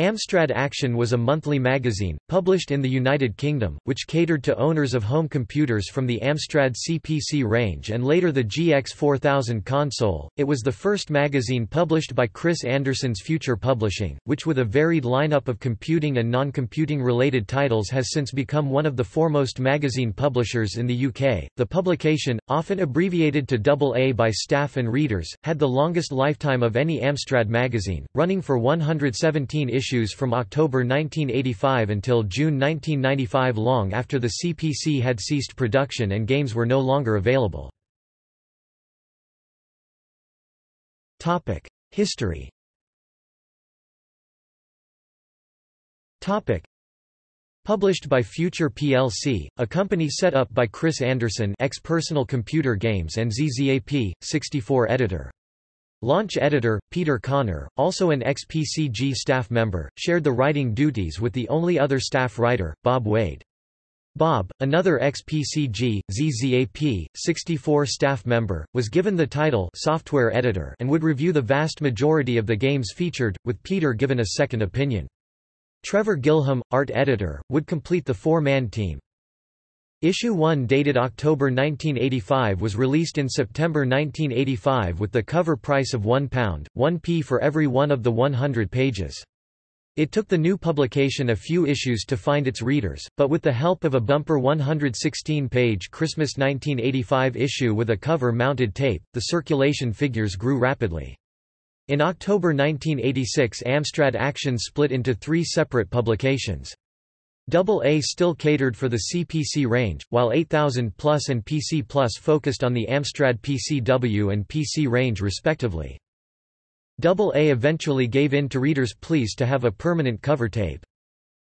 Amstrad Action was a monthly magazine, published in the United Kingdom, which catered to owners of home computers from the Amstrad CPC range and later the GX4000 console. It was the first magazine published by Chris Anderson's Future Publishing, which with a varied lineup of computing and non-computing related titles has since become one of the foremost magazine publishers in the UK. The publication, often abbreviated to AA by staff and readers, had the longest lifetime of any Amstrad magazine, running for 117 issues issues from October 1985 until June 1995 long after the CPC had ceased production and games were no longer available. History Published by Future plc, a company set up by Chris Anderson ex-Personal Computer Games and ZZAP, 64 editor. Launch editor, Peter Connor, also an ex-PCG staff member, shared the writing duties with the only other staff writer, Bob Wade. Bob, another ex-PCG, ZZAP, 64 staff member, was given the title software editor and would review the vast majority of the games featured, with Peter given a second opinion. Trevor Gilham, art editor, would complete the four-man team. Issue 1 dated October 1985 was released in September 1985 with the cover price of £1, 1p for every one of the 100 pages. It took the new publication a few issues to find its readers, but with the help of a bumper 116-page Christmas 1985 issue with a cover-mounted tape, the circulation figures grew rapidly. In October 1986 Amstrad Action split into three separate publications. AA still catered for the CPC range, while 8000 Plus and PC Plus focused on the Amstrad PCW and PC range respectively. AA eventually gave in to readers' pleas to have a permanent cover tape.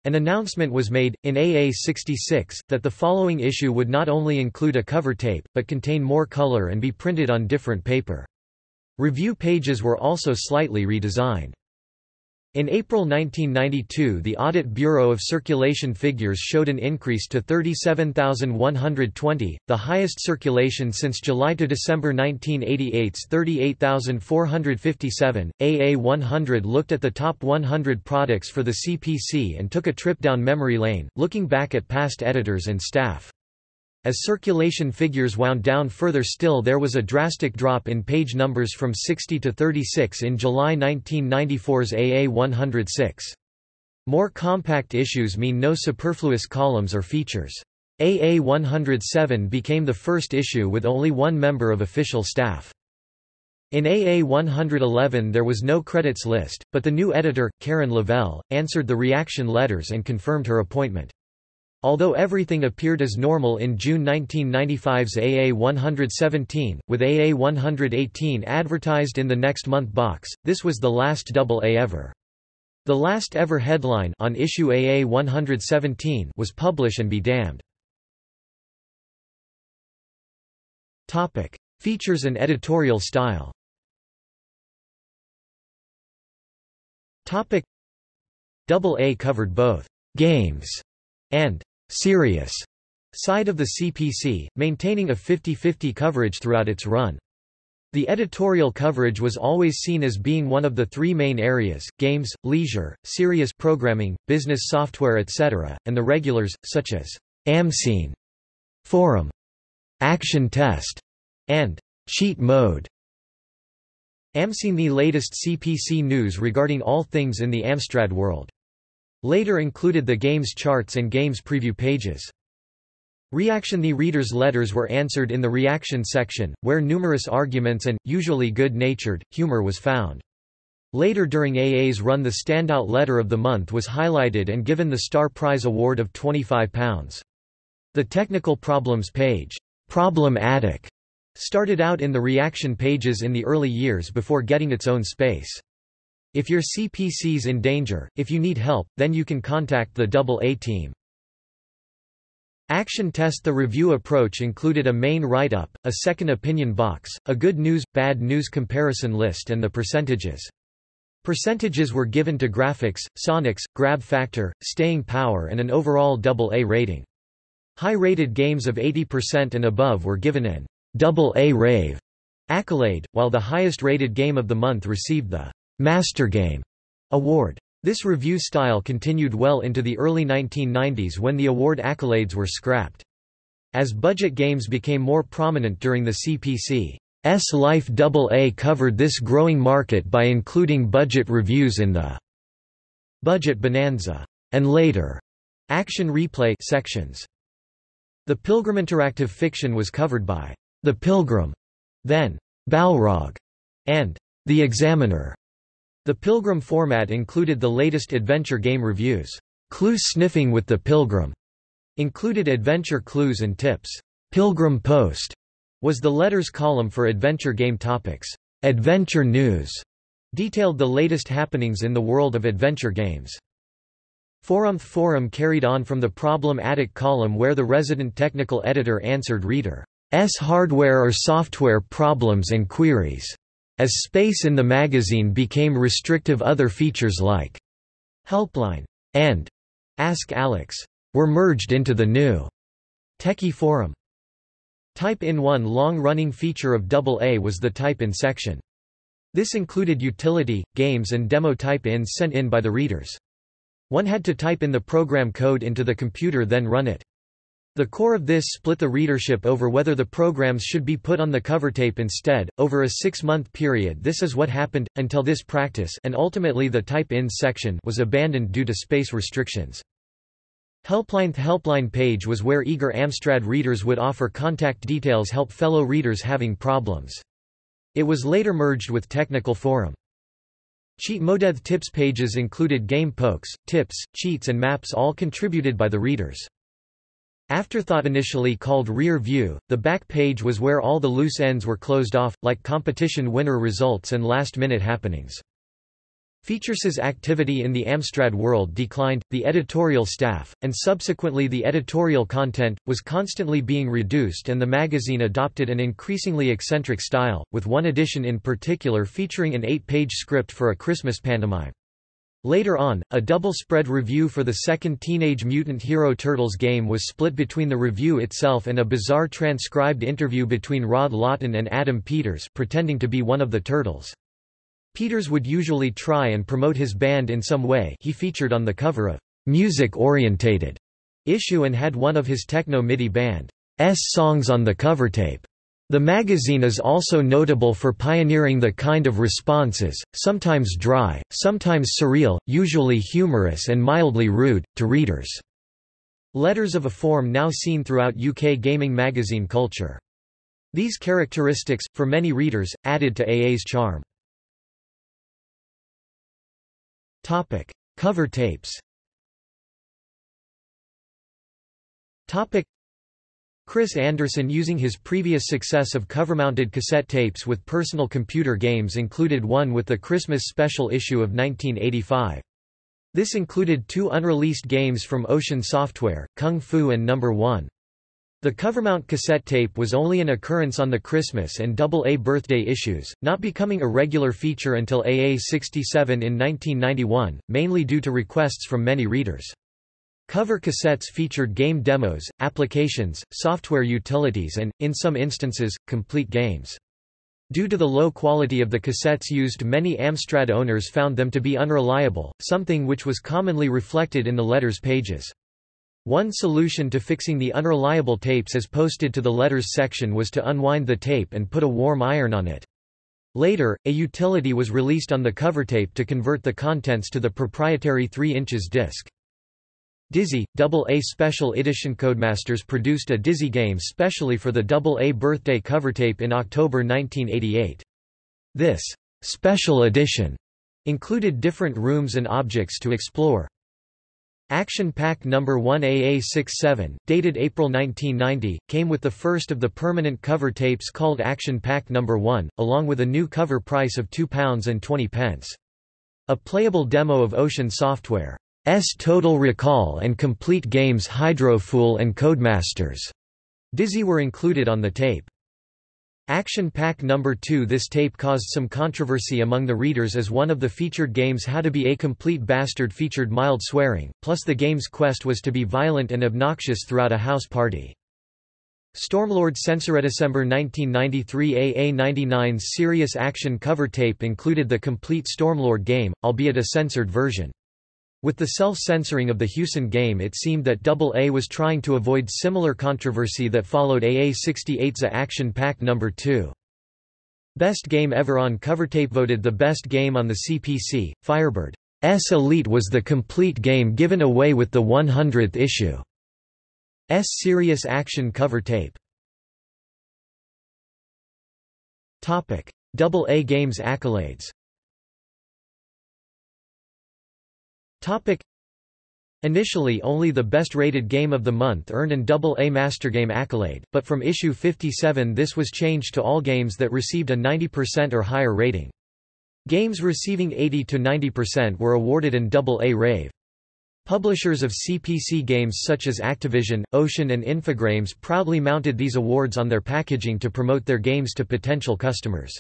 An announcement was made, in AA66, that the following issue would not only include a cover tape, but contain more color and be printed on different paper. Review pages were also slightly redesigned. In April 1992 the Audit Bureau of Circulation figures showed an increase to 37,120, the highest circulation since July to December 1988's 38,457. AA100 looked at the top 100 products for the CPC and took a trip down memory lane, looking back at past editors and staff. As circulation figures wound down further still there was a drastic drop in page numbers from 60 to 36 in July 1994's AA 106. More compact issues mean no superfluous columns or features. AA 107 became the first issue with only one member of official staff. In AA 111 there was no credits list, but the new editor, Karen Lavelle, answered the reaction letters and confirmed her appointment. Although everything appeared as normal in June 1995's AA 117, with AA 118 advertised in the next month box, this was the last double A ever. The last ever headline on issue AA 117 was Publish and be damned. Topic: Features and editorial style. Topic: Double A covered both games and serious side of the CPC, maintaining a 50-50 coverage throughout its run. The editorial coverage was always seen as being one of the three main areas, games, leisure, serious programming, business software etc., and the regulars, such as AmScene, Forum, Action Test, and Cheat Mode. AmScene the latest CPC news regarding all things in the Amstrad world. Later included the game's charts and games preview pages. Reaction The reader's letters were answered in the reaction section, where numerous arguments and, usually good-natured, humor was found. Later during AA's run the standout letter of the month was highlighted and given the Star Prize award of £25. The technical problems page, Problem Attic, started out in the reaction pages in the early years before getting its own space. If your CPC's in danger, if you need help, then you can contact the AA team. Action Test The review approach included a main write-up, a second opinion box, a good news, bad news comparison list and the percentages. Percentages were given to graphics, sonics, grab factor, staying power and an overall AA rating. High-rated games of 80% and above were given an AA rave accolade, while the highest rated game of the month received the Master Game award. This review style continued well into the early 1990s when the award accolades were scrapped. As budget games became more prominent during the CPC's life Double AA covered this growing market by including budget reviews in the Budget Bonanza and later Action Replay sections. The Pilgrim Interactive Fiction was covered by The Pilgrim, then Balrog, and The Examiner. The Pilgrim format included the latest adventure game reviews. Clue Sniffing with the Pilgrim included adventure clues and tips. Pilgrim Post was the letters column for adventure game topics. Adventure News detailed the latest happenings in the world of adventure games. Forum Forum carried on from the Problem Attic column where the resident technical editor answered readers' hardware or software problems and queries. As space in the magazine became restrictive other features like Helpline and Ask Alex were merged into the new Techie Forum. Type-in one long-running feature of AA was the type-in section. This included utility, games and demo type-ins sent in by the readers. One had to type in the program code into the computer then run it. The core of this split the readership over whether the programs should be put on the cover tape instead. Over a six-month period this is what happened, until this practice and ultimately the type-in section was abandoned due to space restrictions. Helpline The helpline page was where eager Amstrad readers would offer contact details help fellow readers having problems. It was later merged with Technical Forum. Cheat Modeth tips pages included game pokes, tips, cheats and maps all contributed by the readers. Afterthought initially called Rear View, the back page was where all the loose ends were closed off, like competition winner results and last-minute happenings. Features's activity in the Amstrad world declined, the editorial staff, and subsequently the editorial content, was constantly being reduced and the magazine adopted an increasingly eccentric style, with one edition in particular featuring an eight-page script for a Christmas pantomime. Later on, a double-spread review for the second Teenage Mutant Hero Turtles game was split between the review itself and a bizarre transcribed interview between Rod Lawton and Adam Peters pretending to be one of the Turtles. Peters would usually try and promote his band in some way he featured on the cover of music-orientated issue and had one of his techno MIDI band's songs on the cover tape. The magazine is also notable for pioneering the kind of responses, sometimes dry, sometimes surreal, usually humorous and mildly rude, to readers. Letters of a form now seen throughout UK gaming magazine culture. These characteristics, for many readers, added to AA's charm. Cover tapes. Chris Anderson using his previous success of cover-mounted cassette tapes with personal computer games included one with the Christmas special issue of 1985. This included two unreleased games from Ocean Software, Kung Fu and Number 1. The covermount cassette tape was only an occurrence on the Christmas and AA birthday issues, not becoming a regular feature until AA67 in 1991, mainly due to requests from many readers. Cover cassettes featured game demos, applications, software utilities and, in some instances, complete games. Due to the low quality of the cassettes used many Amstrad owners found them to be unreliable, something which was commonly reflected in the letters pages. One solution to fixing the unreliable tapes as posted to the letters section was to unwind the tape and put a warm iron on it. Later, a utility was released on the cover tape to convert the contents to the proprietary 3 inches disc. Dizzy, AA Special Edition Codemasters produced a Dizzy game specially for the AA birthday cover tape in October 1988. This special edition included different rooms and objects to explore. Action Pack No. 1 AA67, dated April 1990, came with the first of the permanent cover tapes called Action Pack No. 1, along with a new cover price of £2.20. A playable demo of Ocean Software's Total Recall and Complete Games Hydrofool and Codemasters Dizzy were included on the tape. Action Pack No. 2 This tape caused some controversy among the readers as one of the featured games How to be a Complete Bastard featured mild swearing, plus the game's quest was to be violent and obnoxious throughout a house party. Stormlord Censor December 1993 AA99's Serious Action cover tape included the complete Stormlord game, albeit a censored version. With the self-censoring of the Hewson game it seemed that AA was trying to avoid similar controversy that followed AA68's Action Pack No. 2. Best Game Ever on Covertape voted the best game on the CPC, Firebird. S Elite was the complete game given away with the 100th issue. S Serious Action cover tape. Topic: Double A Games accolades. Topic: Initially only the best-rated game of the month earned an Double-A Master Game accolade, but from issue 57 this was changed to all games that received a 90% or higher rating. Games receiving 80–90% were awarded an Double-A Rave. Publishers of CPC games such as Activision, Ocean and Infogrames proudly mounted these awards on their packaging to promote their games to potential customers.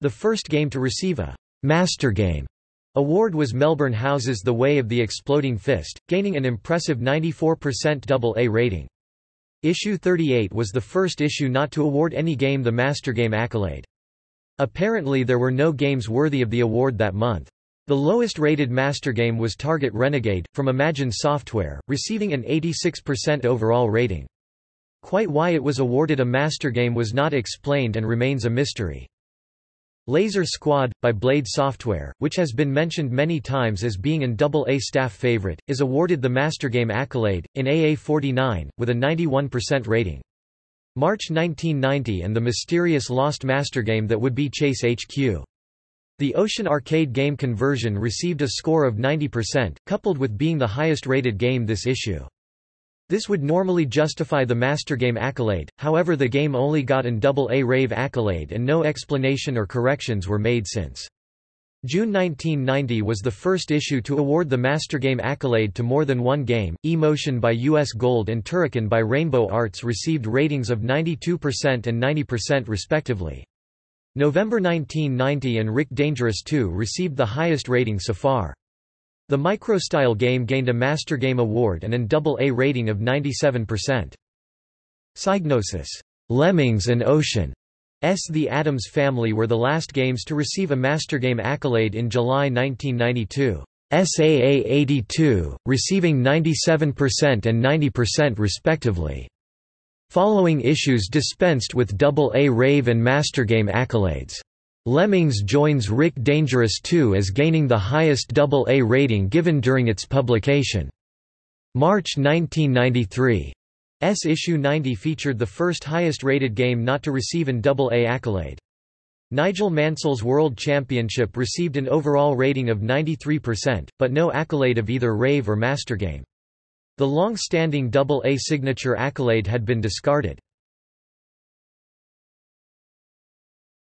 The first game to receive a «Master Game» Award was Melbourne House's The Way of the Exploding Fist, gaining an impressive 94% AA rating. Issue 38 was the first issue not to award any game the Master Game accolade. Apparently there were no games worthy of the award that month. The lowest rated master game was Target Renegade, from Imagine Software, receiving an 86% overall rating. Quite why it was awarded a master game was not explained and remains a mystery. Laser Squad, by Blade Software, which has been mentioned many times as being an AA staff favorite, is awarded the Master Game accolade, in AA49, with a 91% rating. March 1990 and the mysterious lost master game that would be Chase HQ. The Ocean Arcade game conversion received a score of 90%, coupled with being the highest rated game this issue. This would normally justify the Master Game accolade, however the game only got an AA Rave accolade and no explanation or corrections were made since. June 1990 was the first issue to award the Master Game accolade to more than one game. Emotion by US Gold and Turrican by Rainbow Arts received ratings of 92% and 90% respectively. November 1990 and Rick Dangerous 2 received the highest rating so far. The Microstyle game gained a Master Game Award and an AA rating of 97%. Psygnosis, Lemmings and Ocean S. The Addams Family were the last games to receive a Master Game accolade in July 1992. SAA 82, receiving 97% and 90% respectively. Following issues dispensed with AA Rave and Master Game accolades. Lemmings joins Rick Dangerous 2 as gaining the highest AA rating given during its publication. March 1993. S issue 90 featured the first highest-rated game not to receive an AA accolade. Nigel Mansell's World Championship received an overall rating of 93%, but no accolade of either Rave or Master Game. The long-standing AA signature accolade had been discarded.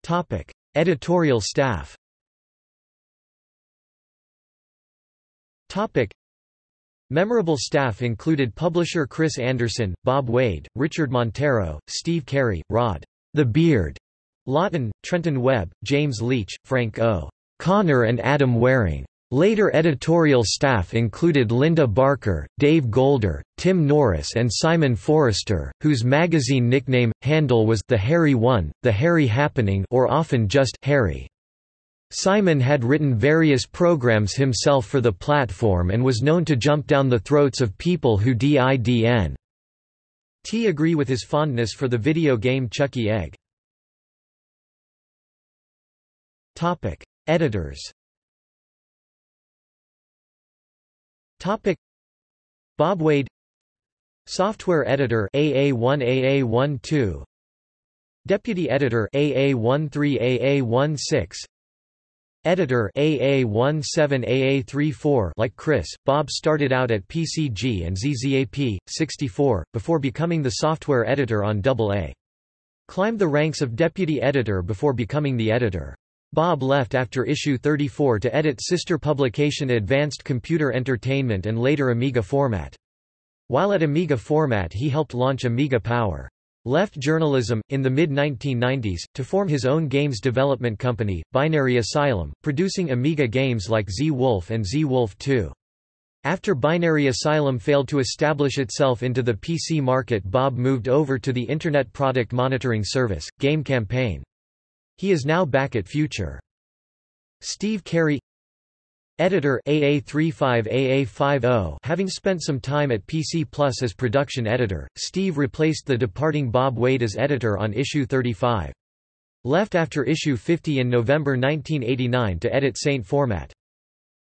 Topic: Editorial staff Topic. Memorable staff included publisher Chris Anderson, Bob Wade, Richard Montero, Steve Carey, Rod the Beard Lawton, Trenton Webb, James Leach, Frank O. Connor and Adam Waring. Later editorial staff included Linda Barker, Dave Golder, Tim Norris and Simon Forrester, whose magazine nickname, handle was The Harry One, The Harry Happening or often just Harry. Simon had written various programs himself for the platform and was known to jump down the throats of people who didn't agree with his fondness for the video game Chuckie Egg. Editors Topic. Bob Wade. Software Editor AA1 AA12 Deputy Editor AA13 AA16 Editor AA17 AA34 like Chris, Bob started out at PCG and ZZAP, 64, before becoming the software editor on AA. Climbed the ranks of deputy editor before becoming the editor. Bob left after issue 34 to edit sister publication Advanced Computer Entertainment and later Amiga Format. While at Amiga Format he helped launch Amiga Power. Left journalism, in the mid-1990s, to form his own games development company, Binary Asylum, producing Amiga games like Zeewolf and Zeewolf 2. After Binary Asylum failed to establish itself into the PC market Bob moved over to the Internet Product Monitoring Service, Game Campaign. He is now back at Future. Steve Carey Editor AA35AA50 Having spent some time at PC Plus as production editor, Steve replaced the departing Bob Wade as editor on issue 35. Left after issue 50 in November 1989 to edit ST format.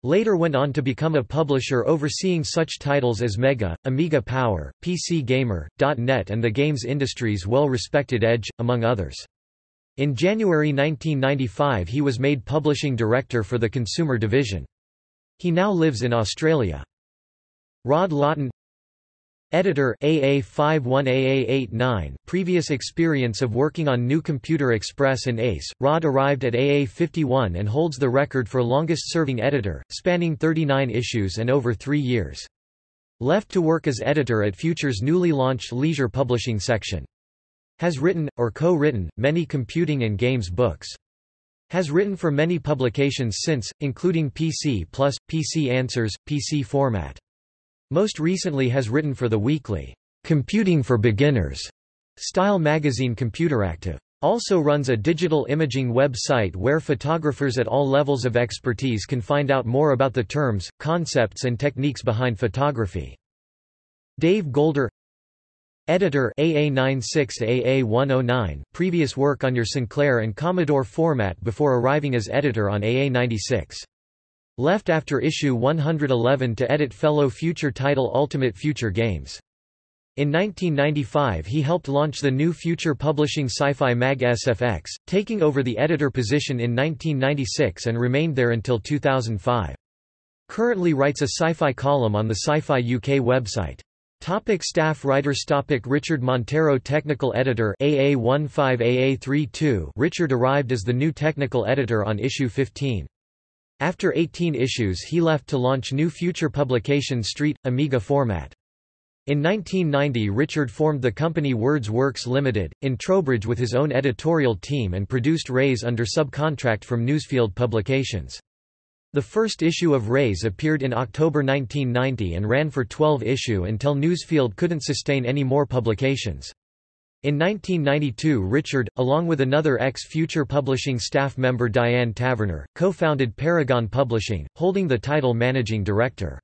Later went on to become a publisher overseeing such titles as Mega, Amiga Power, PC Gamer, .NET and the games industry's well-respected Edge, among others. In January 1995 he was made publishing director for the consumer division. He now lives in Australia. Rod Lawton Editor AA51AA89 Previous experience of working on New Computer Express and ACE, Rod arrived at AA51 and holds the record for longest-serving editor, spanning 39 issues and over three years. Left to work as editor at Future's newly launched leisure publishing section. Has written, or co-written, many computing and games books. Has written for many publications since, including PC Plus, PC Answers, PC Format. Most recently has written for the weekly, Computing for Beginners style magazine Computeractive. Also runs a digital imaging website where photographers at all levels of expertise can find out more about the terms, concepts and techniques behind photography. Dave Golder Editor AA96AA109, previous work on your Sinclair and Commodore format before arriving as editor on AA96. Left after issue 111 to edit fellow future title Ultimate Future Games. In 1995 he helped launch the new Future Publishing Sci-Fi Mag SFX, taking over the editor position in 1996 and remained there until 2005. Currently writes a sci-fi column on the Sci-Fi UK website. Topic staff writers Topic Richard Montero Technical Editor AA15AA32 Richard arrived as the new technical editor on issue 15. After 18 issues he left to launch new future publication Street, Amiga format. In 1990 Richard formed the company Words Works Limited, in Trowbridge with his own editorial team and produced Raze under subcontract from Newsfield Publications. The first issue of Raze appeared in October 1990 and ran for 12 issue until Newsfield couldn't sustain any more publications. In 1992 Richard, along with another ex-Future Publishing staff member Diane Taverner, co-founded Paragon Publishing, holding the title Managing Director.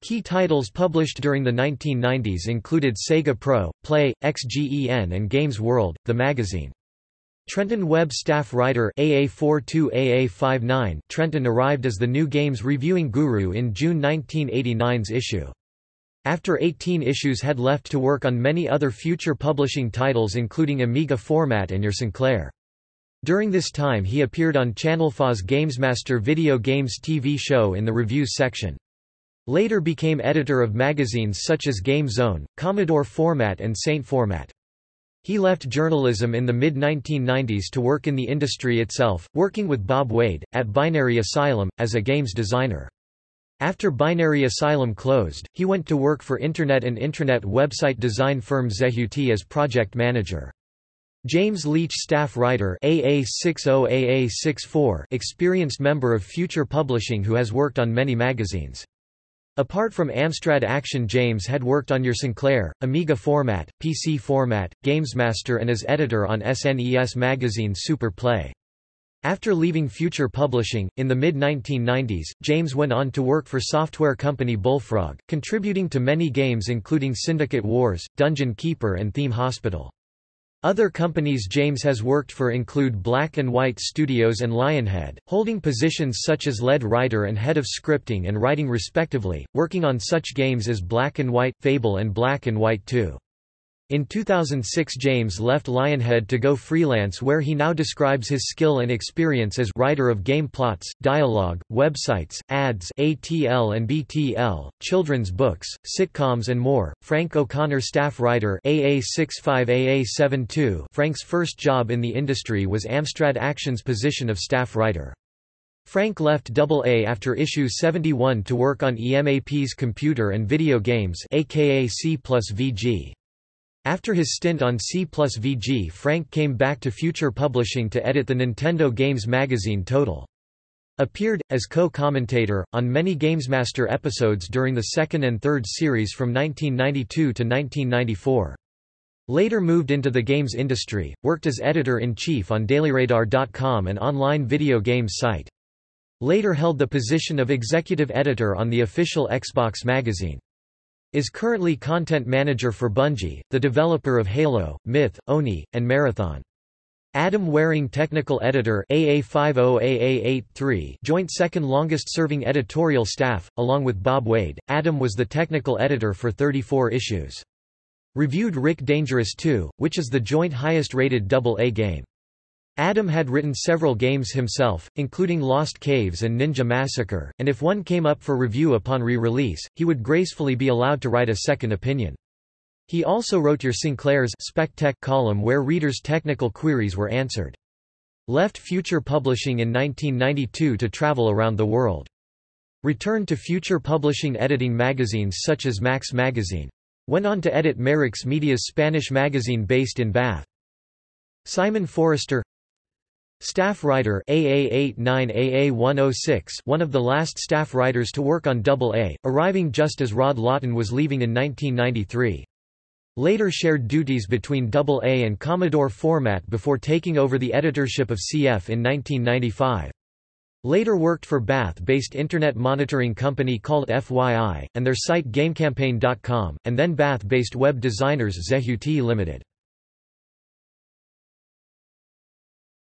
Key titles published during the 1990s included Sega Pro, Play, XGEN and Games World, the magazine. Trenton Webb staff writer AA42AA59 Trenton arrived as the new games reviewing guru in June 1989's issue. After 18 issues had left to work on many other future publishing titles including Amiga format and Your Sinclair. During this time he appeared on Channel 4's Gamesmaster video games TV show in the reviews section. Later became editor of magazines such as Game Zone, Commodore Format and ST Format. He left journalism in the mid-1990s to work in the industry itself, working with Bob Wade, at Binary Asylum, as a games designer. After Binary Asylum closed, he went to work for Internet and intranet website design firm Zehuti as project manager. James Leach staff writer AA60AA64 experienced member of Future Publishing who has worked on many magazines. Apart from Amstrad Action James had worked on your Sinclair, Amiga format, PC format, Gamesmaster and as editor on SNES magazine Super Play. After leaving Future Publishing, in the mid-1990s, James went on to work for software company Bullfrog, contributing to many games including Syndicate Wars, Dungeon Keeper and Theme Hospital. Other companies James has worked for include Black and White Studios and Lionhead, holding positions such as lead writer and head of scripting and writing respectively, working on such games as Black and White, Fable and Black and White 2. In 2006 James left Lionhead to go freelance where he now describes his skill and experience as writer of game plots, dialogue, websites, ads ATL and BTL, children's books, sitcoms and more. Frank O'Connor staff writer AA65AA72 Frank's first job in the industry was Amstrad Action's position of staff writer. Frank left AA after issue 71 to work on EMAP's computer and video games aka C plus VG. After his stint on C plus VG Frank came back to Future Publishing to edit the Nintendo Games magazine Total. Appeared, as co-commentator, on many Gamesmaster episodes during the second and third series from 1992 to 1994. Later moved into the games industry, worked as editor-in-chief on DailyRadar.com an online video games site. Later held the position of executive editor on the official Xbox magazine. Is currently content manager for Bungie, the developer of Halo, Myth, Oni, and Marathon. Adam Waring Technical Editor AA50AA83 joint second longest serving editorial staff, along with Bob Wade, Adam was the technical editor for 34 issues. Reviewed Rick Dangerous 2, which is the joint highest rated AA game. Adam had written several games himself, including Lost Caves and Ninja Massacre, and if one came up for review upon re-release, he would gracefully be allowed to write a second opinion. He also wrote your Sinclair's SpecTech column where readers' technical queries were answered. Left Future Publishing in 1992 to travel around the world. Returned to Future Publishing editing magazines such as Max Magazine. Went on to edit Merricks Media's Spanish magazine based in Bath. Simon Forrester Staff writer AA89AA106 one of the last staff writers to work on AA, arriving just as Rod Lawton was leaving in 1993. Later shared duties between AA and Commodore Format before taking over the editorship of CF in 1995. Later worked for Bath-based internet monitoring company called FYI, and their site GameCampaign.com, and then Bath-based web designers Zehut Limited.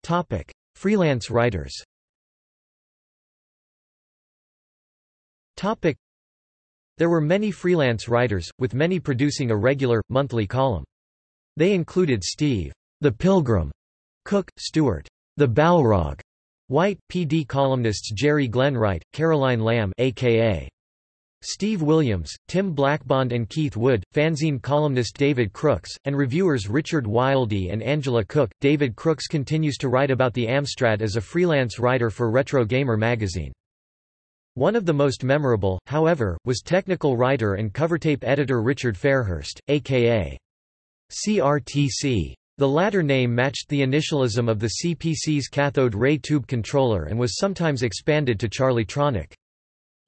Topic: Freelance writers. Topic: There were many freelance writers, with many producing a regular, monthly column. They included Steve, the Pilgrim, Cook, Stewart, the Balrog, White, PD columnists Jerry Glenwright, Caroline Lamb aka Steve Williams, Tim Blackbond and Keith Wood, fanzine columnist David Crooks, and reviewers Richard Wildey and Angela Cook. David Crooks continues to write about the Amstrad as a freelance writer for Retro Gamer magazine. One of the most memorable, however, was technical writer and covertape editor Richard Fairhurst, aka CRTC. The latter name matched the initialism of the CPC's cathode ray tube controller and was sometimes expanded to Charlietronic.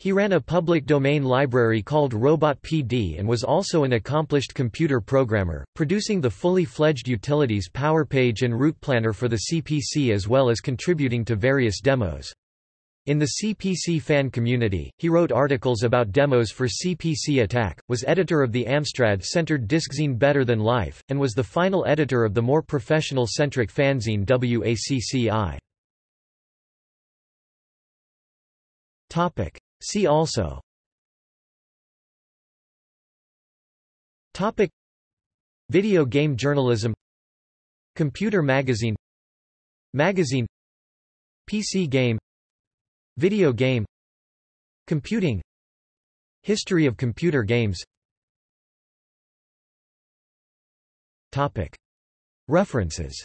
He ran a public domain library called Robot PD and was also an accomplished computer programmer, producing the fully fledged utilities PowerPage and Route Planner for the CPC as well as contributing to various demos. In the CPC fan community, he wrote articles about demos for CPC Attack, was editor of the Amstrad-centered disczine Better Than Life, and was the final editor of the more professional-centric fanzine WACCI. See also. Topic. Video game journalism. Computer magazine. Magazine. PC game. Video game. Computing. History of computer games. Topic. References.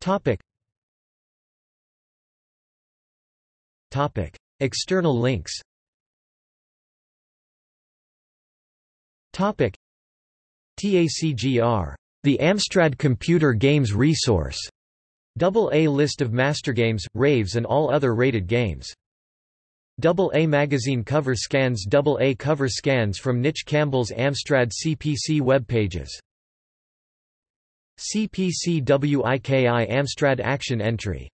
Topic Topic. External links Topic. TACGR. The Amstrad Computer Games Resource. Double A list of mastergames, raves and all other rated games. Double A magazine cover scans Double A cover scans from Nitch Campbell's Amstrad CPC web pages. CPC WIKI Amstrad Action Entry